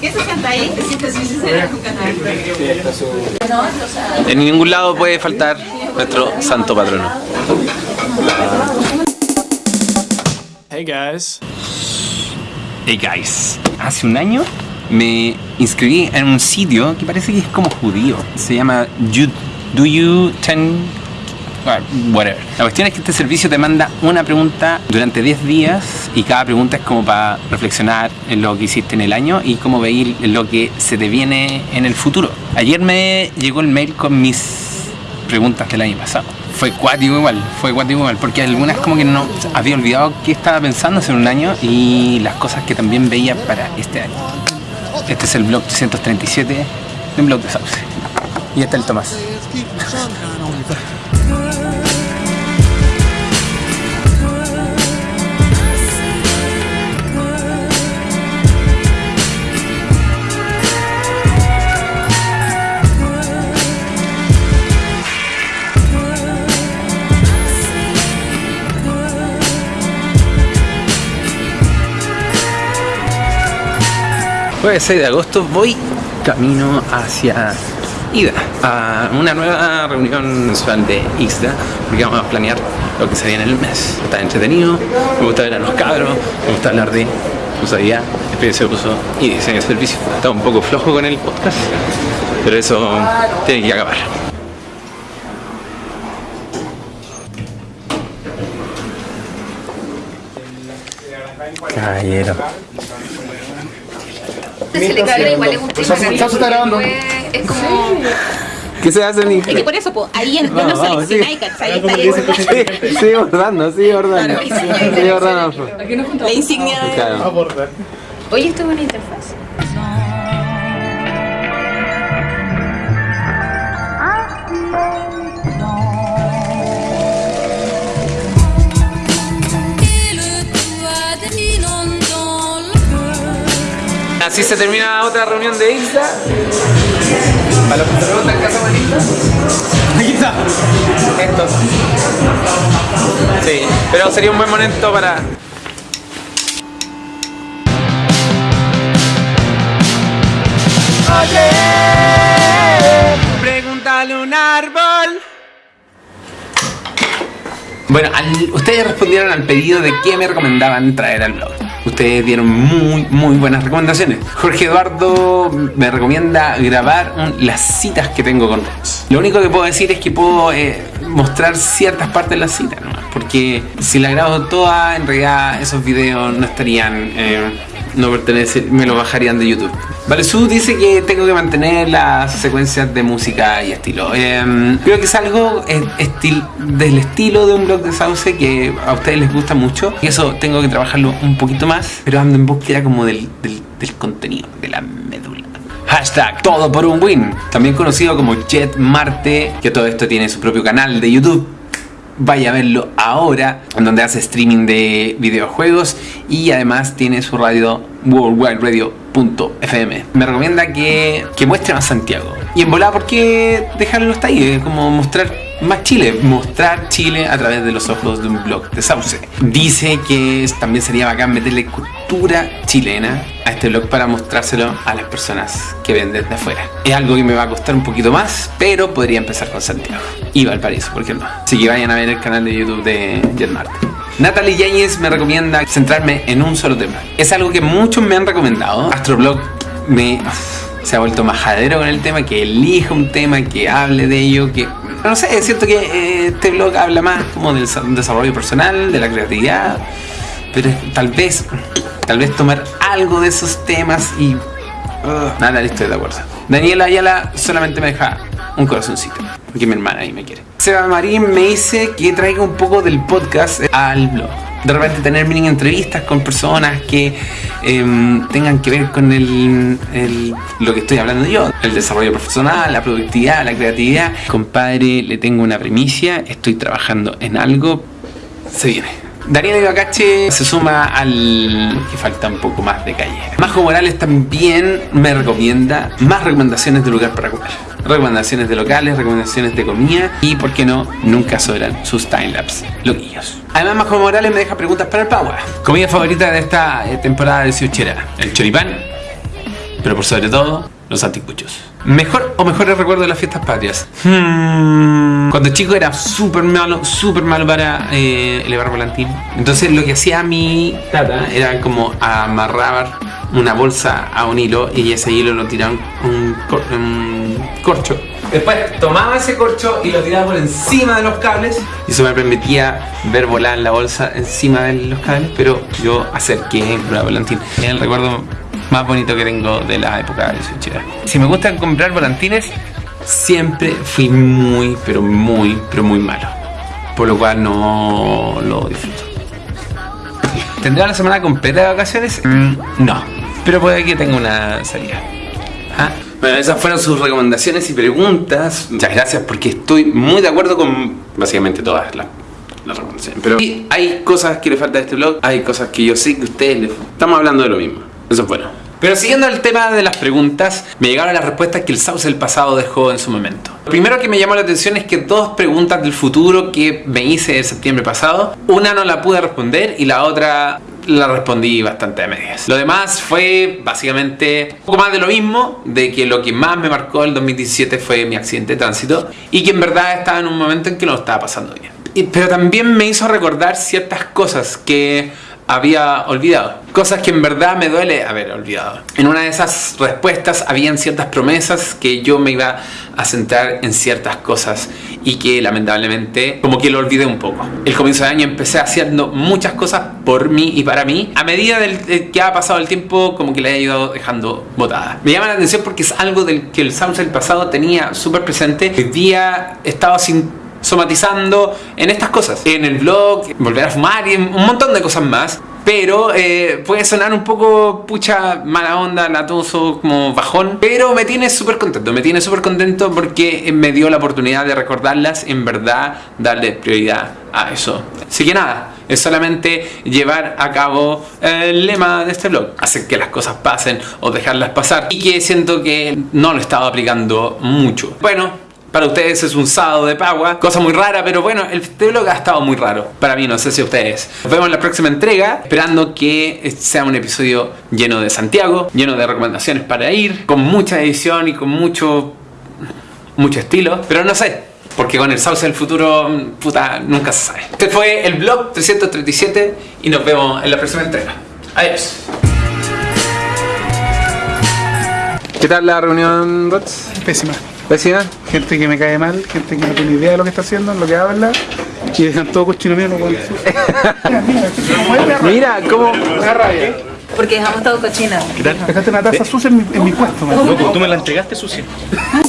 ¿Qué se sienta ahí? En ningún lado puede faltar nuestro santo patrono. Hey guys. Hey guys, hace un año me inscribí en un sitio que parece que es como judío. Se llama you, Do You Ten... La cuestión es que este servicio te manda una pregunta durante 10 días y cada pregunta es como para reflexionar en lo que hiciste en el año y cómo veis lo que se te viene en el futuro. Ayer me llegó el mail con mis preguntas del año pasado. Fue cuático igual, fue cuático igual, porque algunas como que no había olvidado qué estaba pensando hace un año y las cosas que también veía para este año. Este es el blog 337 de un blog de Sauce. Y está el Tomás. Jueves 6 de agosto voy camino hacia Ida, a una nueva reunión mensual de ISDA, porque vamos a planear lo que se viene en el mes. Está entretenido, me gusta ver a los cabros, me gusta hablar de usabilidad, experiencia de uso y diseño de servicio. Está un poco flojo con el podcast, pero eso tiene que acabar. Caballero. Se le cae igual es un tema. Es como... ¿Qué se hace, Nico? Es que por eso, po, ahí en, no vamos, seleccionáis, ¿cachai? Está ahí con Sí, sigue bordando, sigue bordando. Sigue bordando. la, la insignia. Claro. Oye, esto es una interfaz. Así se termina otra reunión de Isla. Para los que se preguntan en Isla. Aquí está. Estos. Sí, pero sería un buen momento para. Oye, pregúntale un árbol. Bueno, al- ustedes respondieron al pedido de qué me recomendaban traer al blog. Ustedes dieron muy, muy buenas recomendaciones. Jorge Eduardo me recomienda grabar las citas que tengo con Ross. Lo único que puedo decir es que puedo eh, mostrar ciertas partes de las citas, ¿no? porque si la grabo toda, en realidad esos videos no estarían, eh, no pertenecen, me lo bajarían de YouTube. Valesú dice que tengo que mantener las secuencias de música y estilo. Eh, creo que es algo eh, del estilo de un blog de Sauce que a ustedes les gusta mucho. Y eso tengo que trabajarlo un poquito más, pero ando en búsqueda como del, del, del contenido, de la médula. Hashtag todo por un win, también conocido como Jet Marte, que todo esto tiene su propio canal de YouTube. Vaya a verlo ahora, en donde hace streaming de videojuegos y además tiene su radio worldwideradio.fm. Me recomienda que, que muestre más Santiago. Y en volada, ¿por qué dejarlo hasta ahí? Es como mostrar más Chile, mostrar Chile a través de los ojos de un blog de Sauce. Dice que también sería bacán meterle cultura chilena a este blog para mostrárselo a las personas que ven desde afuera. Es algo que me va a costar un poquito más, pero podría empezar con Santiago y Valparaíso, ¿por qué no? Así que vayan a ver el canal de YouTube de Jet Marte. Natalie Yáñez me recomienda centrarme en un solo tema. Es algo que muchos me han recomendado. Astroblog me se ha vuelto majadero con el tema, que elija un tema, que hable de ello, que... No sé, es cierto que eh, este blog habla más como del sa- desarrollo personal, de la creatividad, pero tal vez, tal vez tomar algo de esos temas y... uh, nada, estoy de acuerdo. Daniela Ayala solamente me deja un corazoncito, porque mi hermana ahí me quiere. Seba Marín me dice que traiga un poco del podcast al blog. De repente tener mini entrevistas con personas que em, tengan que ver con el, el- lo que estoy hablando yo, el desarrollo profesional, la productividad, la creatividad. Compadre, le tengo una primicia, estoy trabajando en algo, se viene. Daniel Ibacache se suma al que falta un poco más de calle. Majo Morales también me recomienda más recomendaciones de lugar para comer. Recomendaciones de locales, recomendaciones de comida y, por qué no, nunca sobran sus timelapse loquillos. Además, Majo Morales me deja preguntas para el Pagua. Comida favorita de esta eh, temporada de Siuchera. El choripán, pero por sobre todo, los anticuchos. ¿Mejor o mejores recuerdos de las fiestas patrias? Hmm, Cuando chico era súper malo, súper malo para eh, elevar volantín. Entonces lo que hacía mi tata era como amarrar una bolsa a un hilo y ese hilo lo tiraba un, cor- un corcho. Después tomaba ese corcho y lo tiraba por encima de los cables y eso me permitía ver volar la bolsa encima de los cables, pero yo acerqué la volantín. El recuerdo más bonito que tengo de la época de Switchera. Si me gusta comprar volantines, siempre fui muy, pero muy, pero muy malo. Por lo cual no lo disfruto. ¿Tendrá la semana completa de vacaciones? Mm, no. Pero puede que tenga una salida. Ah, Bueno, esas fueron sus recomendaciones y preguntas. Muchas gracias porque estoy muy de acuerdo con básicamente todas las, recomendaciones. Pero hay cosas que le faltan a este blog, hay cosas que yo sé que a ustedes les... Estamos hablando de lo mismo. Eso es bueno. Pero siguiendo el tema de las preguntas, me llegaron las respuestas que el Sauce del pasado dejó en su momento. Lo primero que me llamó la atención es que dos preguntas del futuro que me hice en septiembre pasado, una no la pude responder y la otra la respondí bastante a medias. Lo demás fue básicamente un poco más de lo mismo, de que lo que más me marcó el 2017 fue mi accidente de tránsito y que en verdad estaba en un momento en que no lo estaba pasando bien. Pero también me hizo recordar ciertas cosas que había olvidado. Cosas que en verdad me duele haber olvidado. En una de esas respuestas habían ciertas promesas que yo me iba a centrar en ciertas cosas y que lamentablemente como que lo olvidé un poco. El comienzo de año empecé haciendo muchas cosas por mí y para mí. A medida del, de que ha pasado el tiempo como que la he ido dejando botada. Me llama la atención porque es algo del que el del pasado tenía súper presente. Hoy día estaba sin somatizando en estas cosas. En el blog, volver a fumar y un montón de cosas más. Pero eh, puede sonar un poco pucha mala onda, latoso, como bajón. Pero me tiene súper contento, me tiene súper contento porque me dio la oportunidad de recordarlas, en verdad darle prioridad a eso. Así que nada, es solamente llevar a cabo el lema de este blog. Hacer que las cosas pasen o dejarlas pasar. Y que siento que no lo estaba aplicando mucho. Bueno, para ustedes es un sábado de Pagua, cosa muy rara, pero bueno, el este blog ha estado muy raro. Para mí, no sé si ustedes. Nos vemos en la próxima entrega, esperando que sea un episodio lleno de Santiago, lleno de recomendaciones para ir, con mucha edición y con mucho, mucho estilo. Pero no sé, porque con el sauce del futuro, puta, nunca se sabe. Este fue el blog 337 y nos vemos en la próxima entrega. Adiós. ¿Qué tal la reunión, Rots? Pésima. ¿Vecina? Gente que me cae mal, gente que no tiene idea de lo que está haciendo, en lo que habla, y dejan todo cochino mío, no pueden Mira, cómo... Porque dejamos todo cochino. Dejaste una taza sucia en mi, en mi puesto, man. Loco, tú me la entregaste sucia.